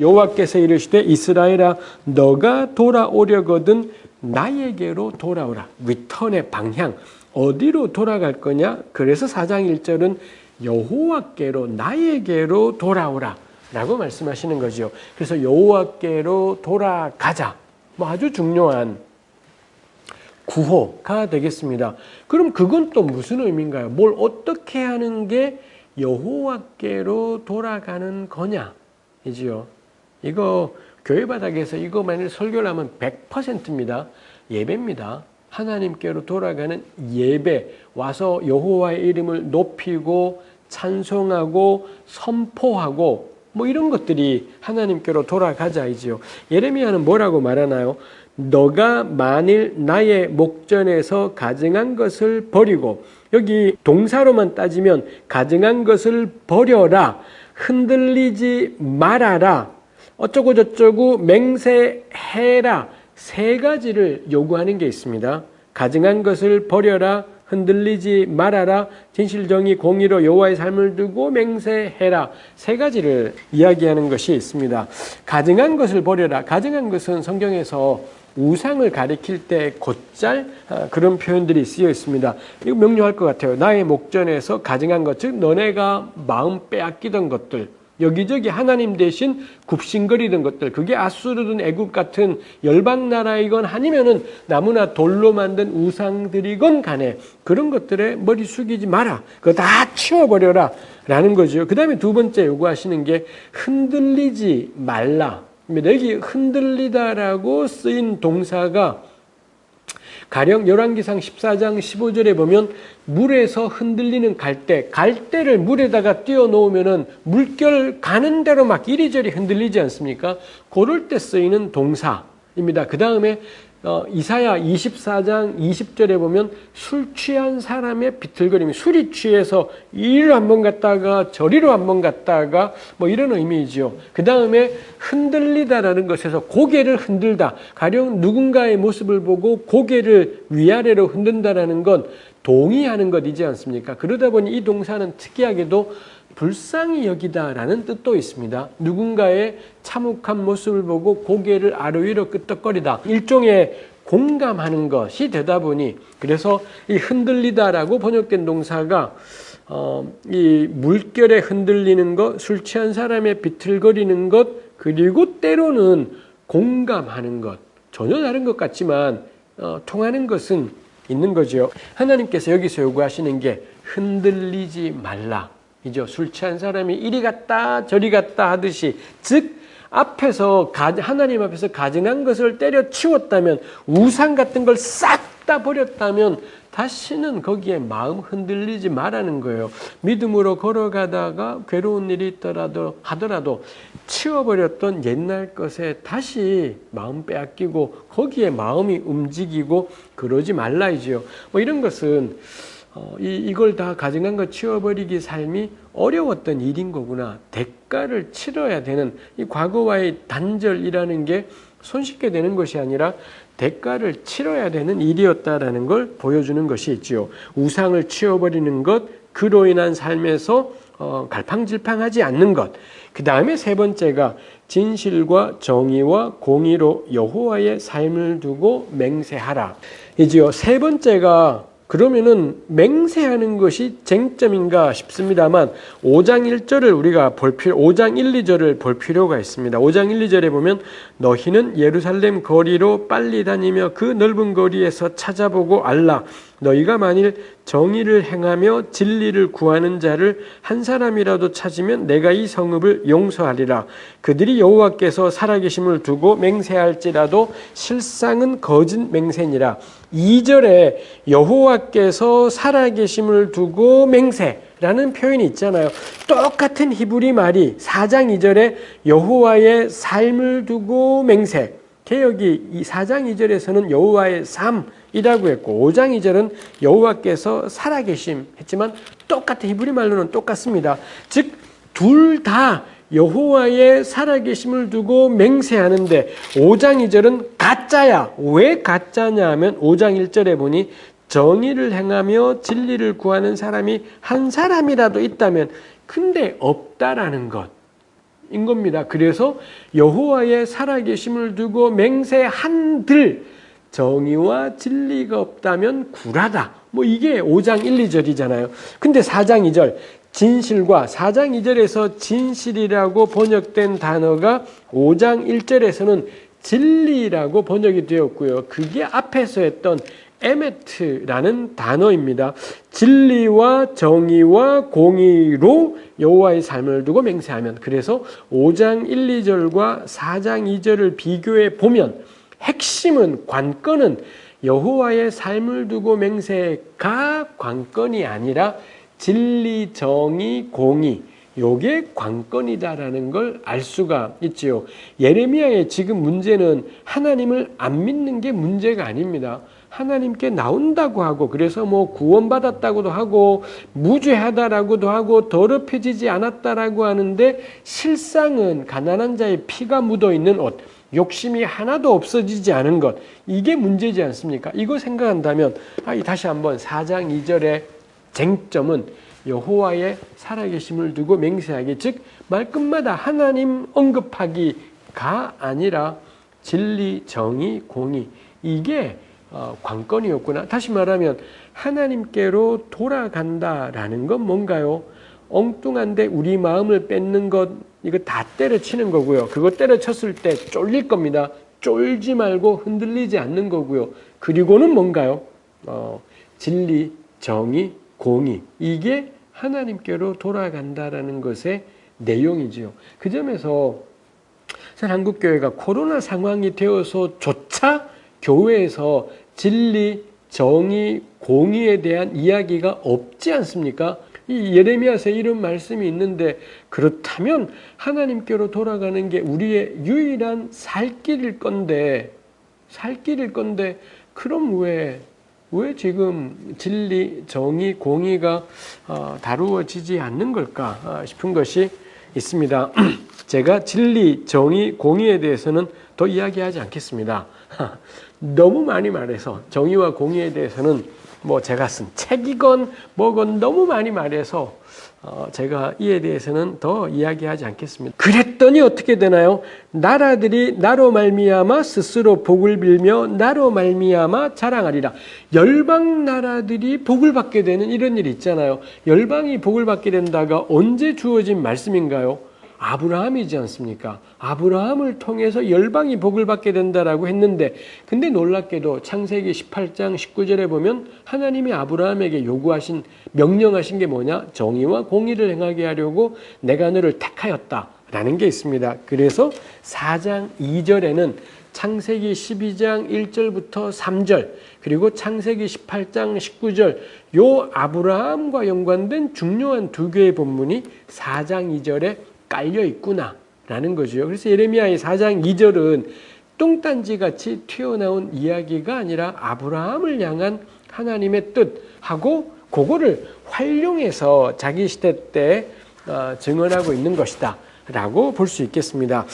여호와께서 이르시되 이스라엘아 너가 돌아오려거든 나에게로 돌아오라. 리턴의 방향 어디로 돌아갈 거냐? 그래서 4장 1절은 여호와께로 나에게로 돌아오라 라고 말씀하시는 거죠. 그래서 여호와께로 돌아가자. 뭐 아주 중요한 구호가 되겠습니다. 그럼 그건 또 무슨 의미인가요? 뭘 어떻게 하는 게 여호와께로 돌아가는 거냐? 이지요. 이거 교회 바닥에서 이거 만일 설교를 하면 100%입니다. 예배입니다. 하나님께로 돌아가는 예배 와서 여호와의 이름을 높이고 찬송하고 선포하고 뭐 이런 것들이 하나님께로 돌아가자이지요. 예레미야는 뭐라고 말하나요? 너가 만일 나의 목전에서 가증한 것을 버리고 여기 동사로만 따지면 가증한 것을 버려라 흔들리지 말아라 어쩌고 저쩌고 맹세해라 세 가지를 요구하는 게 있습니다. 가증한 것을 버려라 흔들리지 말아라 진실정의 공의로 여호와의 삶을 두고 맹세해라 세 가지를 이야기하는 것이 있습니다. 가증한 것을 버려라 가증한 것은 성경에서 우상을 가리킬 때 곧잘 아, 그런 표현들이 쓰여 있습니다. 이거 명료할 것 같아요. 나의 목전에서 가증한 것, 즉 너네가 마음 빼앗기던 것들, 여기저기 하나님 대신 굽신거리던 것들 그게 아수르든 애굽 같은 열방 나라이건 아니면은 나무나 돌로 만든 우상들이건 간에 그런 것들에 머리 숙이지 마라. 그거 다 치워버려라 라는 거죠. 그 다음에 두 번째 요구하시는 게 흔들리지 말라. 여기 흔들리다라고 쓰인 동사가 가령 열왕기상 14장 15절에 보면 물에서 흔들리는 갈대, 갈대를 물에다가 띄워 놓으면은 물결 가는 대로 막 이리저리 흔들리지 않습니까? 그럴 때 쓰이는 동사입니다. 그 다음에 어, 이사야 24장 20절에 보면 술 취한 사람의 비틀거림이 술이 취해서 이리로 한번 갔다가 저리로 한번 갔다가 뭐 이런 의미이죠. 그 다음에 흔들리다라는 것에서 고개를 흔들다. 가령 누군가의 모습을 보고 고개를 위아래로 흔든다라는 건 동의하는 것이지 않습니까? 그러다 보니 이 동사는 특이하게도 불쌍히 여기다라는 뜻도 있습니다. 누군가의 참혹한 모습을 보고 고개를 아래 위로 끄덕거리다. 일종의 공감하는 것이 되다 보니 그래서 이 흔들리다라고 번역된 동사가 어, 이 물결에 흔들리는 것, 술 취한 사람의 비틀거리는 것, 그리고 때로는 공감하는 것 전혀 다른 것 같지만 어, 통하는 것은 있는 거죠. 하나님께서 여기서 요구하시는 게 흔들리지 말라. 이죠. 술 취한 사람이 이리 갔다 저리 갔다 하듯이 즉 앞에서 하나님 앞에서 가증한 것을 때려치웠다면 우상 같은 걸 싹 다 버렸다면 다시는 거기에 마음 흔들리지 말라는 거예요. 믿음으로 걸어가다가 괴로운 일이 있더라도 하더라도 치워버렸던 옛날 것에 다시 마음 빼앗기고 거기에 마음이 움직이고 그러지 말라 이지요. 뭐 이런 것은 어, 이, 이걸 다 가증한 거 치워버리기 삶이 어려웠던 일인 거구나. 대가를 치러야 되는 이 과거와의 단절이라는 게 손쉽게 되는 것이 아니라 대가를 치러야 되는 일이었다라는 걸 보여주는 것이 있지요. 우상을 치워버리는 것, 그로 인한 삶에서 어, 갈팡질팡하지 않는 것. 그 다음에 세 번째가 진실과 정의와 공의로 여호와의 삶을 두고 맹세하라. 이지요. 세 번째가 그러면은 맹세하는 것이 쟁점인가 싶습니다만 5장 1절을 우리가 볼 필요 5장 1, 2절을 볼 필요가 있습니다. 5장 1, 2절에 보면 너희는 예루살렘 거리로 빨리 다니며 그 넓은 거리에서 찾아보고 알라 너희가 만일 정의를 행하며 진리를 구하는 자를 한 사람이라도 찾으면 내가 이 성읍을 용서하리라. 그들이 여호와께서 살아계심을 두고 맹세할지라도 실상은 거짓 맹세니라. 2절에 여호와께서 살아계심을 두고 맹세라는 표현이 있잖아요. 똑같은 히브리 말이 4장 2절에 여호와의 삶을 두고 맹세. 개혁이 이 4장 2절에서는 여호와의 삶이라고 했고 5장 2절은 여호와께서 살아계심 했지만 똑같은 히브리 말로는 똑같습니다. 즉 둘 다 여호와의 살아계심을 두고 맹세하는데 5장 2절은 가짜야. 왜 가짜냐 하면 5장 1절에 보니 정의를 행하며 진리를 구하는 사람이 한 사람이라도 있다면 근데 없다라는 것. 인 겁니다. 그래서 여호와의 살아계심을 두고 맹세한들 정의와 진리가 없다면 굴하다. 뭐 이게 5장 1, 2절이잖아요. 근데 4장 2절 진실과 4장 2절에서 진실이라고 번역된 단어가 5장 1절에서는 진리라고 번역이 되었고요. 그게 앞에서 했던 에메트라는 단어입니다. 진리와 정의와 공의로 여호와의 삶을 두고 맹세하면 그래서 5장 1, 2절과 4장 2절을 비교해 보면 핵심은 관건은 여호와의 삶을 두고 맹세가 관건이 아니라 진리, 정의, 공의 요게 관건이다라는 걸 알 수가 있지요. 예레미야의 지금 문제는 하나님을 안 믿는 게 문제가 아닙니다. 하나님께 나온다고 하고 그래서 뭐 구원받았다고도 하고 무죄하다라고도 하고 더럽혀지지 않았다라고 하는데 실상은 가난한 자의 피가 묻어 있는 옷 욕심이 하나도 없어지지 않은 것 이게 문제지 않습니까? 이거 생각한다면 아, 다시 한번 4장 2절의 쟁점은 여호와의 살아계심을 두고 맹세하기 즉 말끝마다 하나님 언급하기가 아니라 진리, 정의, 공의 이게 어, 관건이었구나. 다시 말하면 하나님께로 돌아간다라는 건 뭔가요? 엉뚱한데 우리 마음을 뺏는 것 이거 다 때려치는 거고요. 그거 때려쳤을 때 쫄릴 겁니다. 쫄지 말고 흔들리지 않는 거고요. 그리고는 뭔가요? 어, 진리, 정의, 공의 이게 하나님께로 돌아간다라는 것의 내용이지요. 그 점에서 한국 교회가 코로나 상황이 되어서조차 교회에서 진리, 정의, 공의에 대한 이야기가 없지 않습니까? 이 예레미야서 이런 말씀이 있는데 그렇다면 하나님께로 돌아가는 게 우리의 유일한 살 길일 건데 살 길일 건데 그럼 왜, 왜 지금 진리, 정의, 공의가 어, 다루어지지 않는 걸까 아, 싶은 것이 있습니다. 제가 진리, 정의, 공의에 대해서는 더 이야기하지 않겠습니다. 너무 많이 말해서 정의와 공의에 대해서는 뭐 제가 쓴 책이건 뭐건 너무 많이 말해서 어 제가 이에 대해서는 더 이야기하지 않겠습니다. 그랬더니 어떻게 되나요? 나라들이 나로 말미암아 스스로 복을 빌며 나로 말미암아 자랑하리라. 열방 나라들이 복을 받게 되는 이런 일이 있잖아요. 열방이 복을 받게 된다가 언제 주어진 말씀인가요? 아브라함이지 않습니까? 아브라함을 통해서 열방이 복을 받게 된다라고 했는데 근데 놀랍게도 창세기 18장 19절에 보면 하나님이 아브라함에게 요구하신 명령하신 게 뭐냐? 정의와 공의를 행하게 하려고 내가 너를 택하였다 라는 게 있습니다. 그래서 4장 2절에는 창세기 12장 1절부터 3절 그리고 창세기 18장 19절 요 아브라함과 연관된 중요한 두 개의 본문이 4장 2절에 깔려 있구나 라는 거죠. 그래서 예레미야의 4장 2절은 똥단지 같이 튀어나온 이야기가 아니라 아브라함을 향한 하나님의 뜻하고 그거를 활용해서 자기 시대 때 어, 증언하고 있는 것이다 라고 볼 수 있겠습니다.